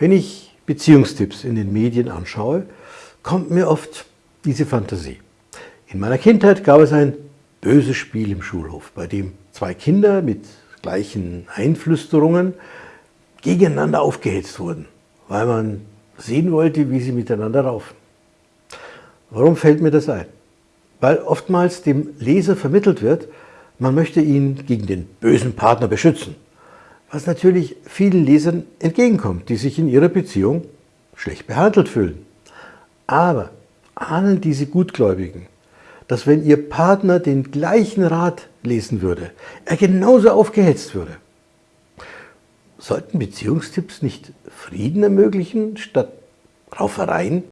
Wenn ich Beziehungstipps in den Medien anschaue, kommt mir oft diese Fantasie. In meiner Kindheit gab es ein böses Spiel im Schulhof, bei dem zwei Kinder mit gleichen Einflüsterungen gegeneinander aufgehetzt wurden, weil man sehen wollte, wie sie miteinander raufen. Warum fällt mir das ein? Weil oftmals dem Leser vermittelt wird, man möchte ihn gegen den bösen Partner beschützen, was natürlich vielen Lesern entgegenkommt, die sich in ihrer Beziehung schlecht behandelt fühlen. Aber ahnen diese Gutgläubigen, dass wenn ihr Partner den gleichen Rat lesen würde, er genauso aufgehetzt würde? Sollten Beziehungstipps nicht Frieden ermöglichen statt Raufereien?